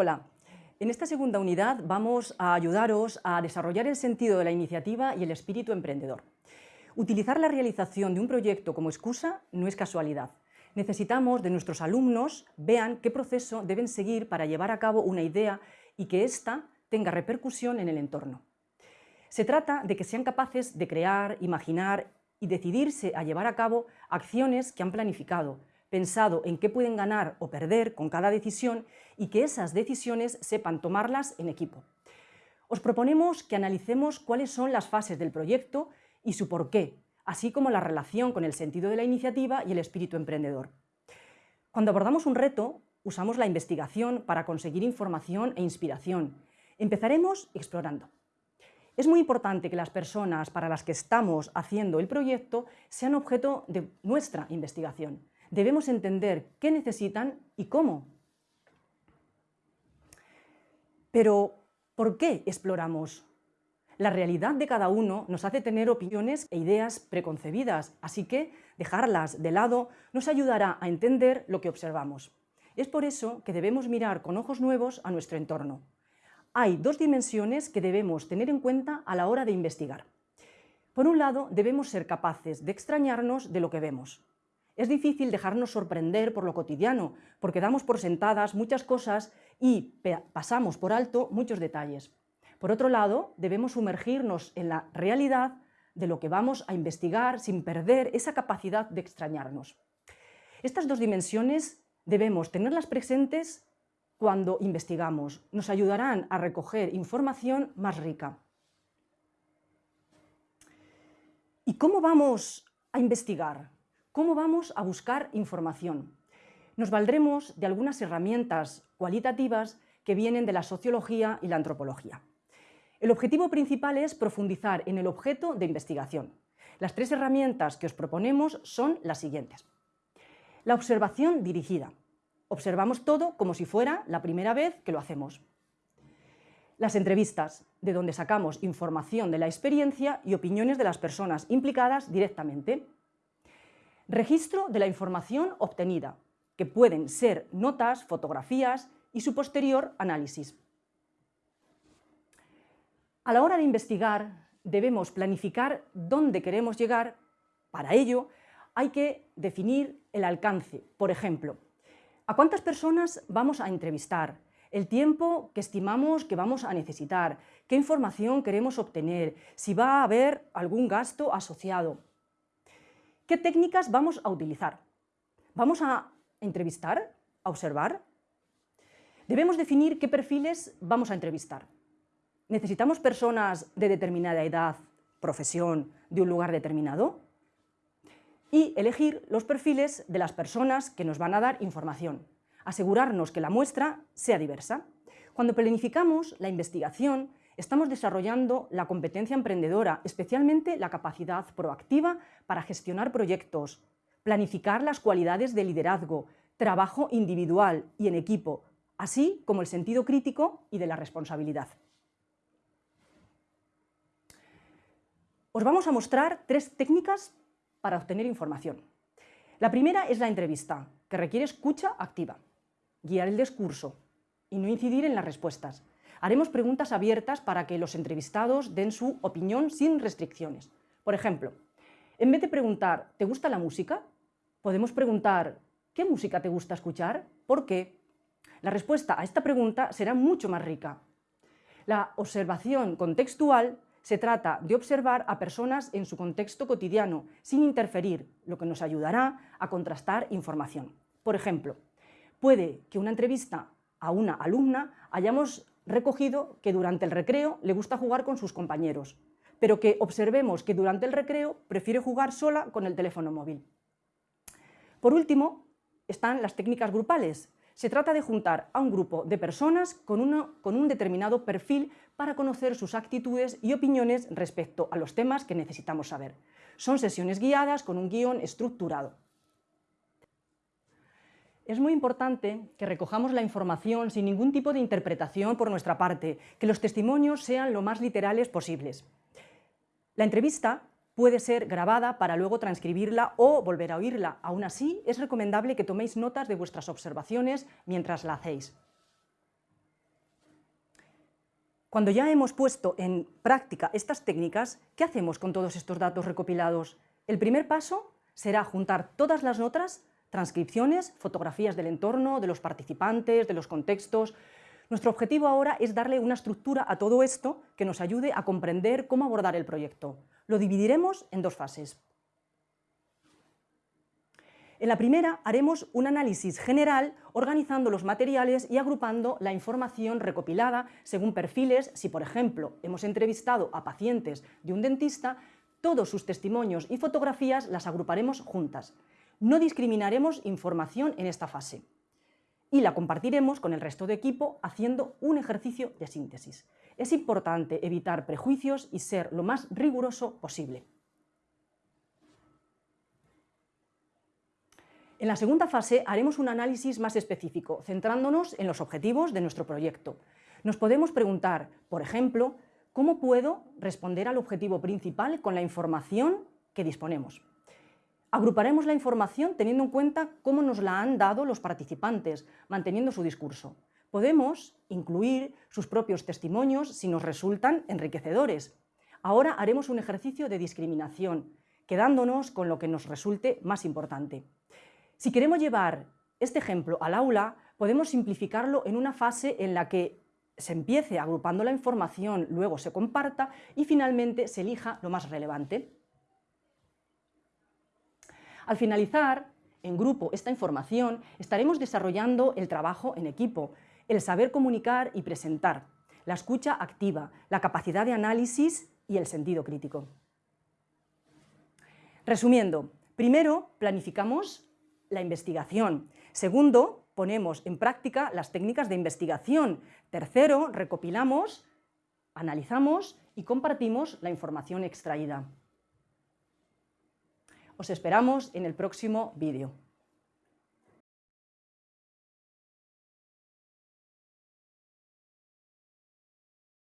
Hola, en esta segunda unidad vamos a ayudaros a desarrollar el sentido de la iniciativa y el espíritu emprendedor. Utilizar la realización de un proyecto como excusa no es casualidad. Necesitamos de nuestros alumnos vean qué proceso deben seguir para llevar a cabo una idea y que ésta tenga repercusión en el entorno. Se trata de que sean capaces de crear, imaginar y decidirse a llevar a cabo acciones que han planificado, pensado en qué pueden ganar o perder con cada decisión y que esas decisiones sepan tomarlas en equipo. Os proponemos que analicemos cuáles son las fases del proyecto y su porqué, así como la relación con el sentido de la iniciativa y el espíritu emprendedor. Cuando abordamos un reto, usamos la investigación para conseguir información e inspiración. Empezaremos explorando. Es muy importante que las personas para las que estamos haciendo el proyecto sean objeto de nuestra investigación debemos entender qué necesitan y cómo. Pero, ¿por qué exploramos? La realidad de cada uno nos hace tener opiniones e ideas preconcebidas, así que dejarlas de lado nos ayudará a entender lo que observamos. Es por eso que debemos mirar con ojos nuevos a nuestro entorno. Hay dos dimensiones que debemos tener en cuenta a la hora de investigar. Por un lado, debemos ser capaces de extrañarnos de lo que vemos. Es difícil dejarnos sorprender por lo cotidiano, porque damos por sentadas muchas cosas y pasamos por alto muchos detalles. Por otro lado, debemos sumergirnos en la realidad de lo que vamos a investigar sin perder esa capacidad de extrañarnos. Estas dos dimensiones debemos tenerlas presentes cuando investigamos. Nos ayudarán a recoger información más rica. ¿Y cómo vamos a investigar? ¿Cómo vamos a buscar información? Nos valdremos de algunas herramientas cualitativas que vienen de la sociología y la antropología. El objetivo principal es profundizar en el objeto de investigación. Las tres herramientas que os proponemos son las siguientes. La observación dirigida. Observamos todo como si fuera la primera vez que lo hacemos. Las entrevistas, de donde sacamos información de la experiencia y opiniones de las personas implicadas directamente. Registro de la información obtenida, que pueden ser notas, fotografías y su posterior análisis. A la hora de investigar, debemos planificar dónde queremos llegar. Para ello, hay que definir el alcance. Por ejemplo, ¿a cuántas personas vamos a entrevistar? El tiempo que estimamos que vamos a necesitar, qué información queremos obtener, si va a haber algún gasto asociado. ¿Qué técnicas vamos a utilizar? ¿Vamos a entrevistar? ¿A observar? Debemos definir qué perfiles vamos a entrevistar. ¿Necesitamos personas de determinada edad, profesión, de un lugar determinado? Y elegir los perfiles de las personas que nos van a dar información. Asegurarnos que la muestra sea diversa. Cuando planificamos la investigación, estamos desarrollando la competencia emprendedora, especialmente la capacidad proactiva para gestionar proyectos, planificar las cualidades de liderazgo, trabajo individual y en equipo, así como el sentido crítico y de la responsabilidad. Os vamos a mostrar tres técnicas para obtener información. La primera es la entrevista, que requiere escucha activa, guiar el discurso y no incidir en las respuestas. Haremos preguntas abiertas para que los entrevistados den su opinión sin restricciones. Por ejemplo, en vez de preguntar ¿te gusta la música?, podemos preguntar ¿qué música te gusta escuchar? ¿Por qué? La respuesta a esta pregunta será mucho más rica. La observación contextual se trata de observar a personas en su contexto cotidiano, sin interferir, lo que nos ayudará a contrastar información. Por ejemplo, puede que una entrevista a una alumna hayamos recogido que durante el recreo le gusta jugar con sus compañeros, pero que observemos que durante el recreo prefiere jugar sola con el teléfono móvil. Por último, están las técnicas grupales. Se trata de juntar a un grupo de personas con, un determinado perfil para conocer sus actitudes y opiniones respecto a los temas que necesitamos saber. Son sesiones guiadas con un guion estructurado. Es muy importante que recojamos la información sin ningún tipo de interpretación por nuestra parte, que los testimonios sean lo más literales posibles. La entrevista puede ser grabada para luego transcribirla o volver a oírla. Aún así, es recomendable que toméis notas de vuestras observaciones mientras la hacéis. Cuando ya hemos puesto en práctica estas técnicas, ¿qué hacemos con todos estos datos recopilados? El primer paso será juntar todas las notas, transcripciones, fotografías del entorno, de los participantes, de los contextos. Nuestro objetivo ahora es darle una estructura a todo esto que nos ayude a comprender cómo abordar el proyecto. Lo dividiremos en dos fases. En la primera haremos un análisis general organizando los materiales y agrupando la información recopilada según perfiles. Si, por ejemplo, hemos entrevistado a pacientes de un dentista, todos sus testimonios y fotografías las agruparemos juntas. No discriminaremos información en esta fase y la compartiremos con el resto de equipo haciendo un ejercicio de síntesis. Es importante evitar prejuicios y ser lo más riguroso posible. En la segunda fase haremos un análisis más específico, centrándonos en los objetivos de nuestro proyecto. Nos podemos preguntar, por ejemplo, ¿cómo puedo responder al objetivo principal con la información que disponemos? Agruparemos la información teniendo en cuenta cómo nos la han dado los participantes, manteniendo su discurso. Podemos incluir sus propios testimonios si nos resultan enriquecedores. Ahora haremos un ejercicio de discriminación, quedándonos con lo que nos resulte más importante. Si queremos llevar este ejemplo al aula, podemos simplificarlo en una fase en la que se empiece agrupando la información, luego se comparta y finalmente se elija lo más relevante. Al finalizar, en grupo, esta información, estaremos desarrollando el trabajo en equipo, el saber comunicar y presentar, la escucha activa, la capacidad de análisis y el sentido crítico. Resumiendo, primero planificamos la investigación. Segundo, ponemos en práctica las técnicas de investigación. Tercero, recopilamos, analizamos y compartimos la información extraída. Os esperamos en el próximo vídeo.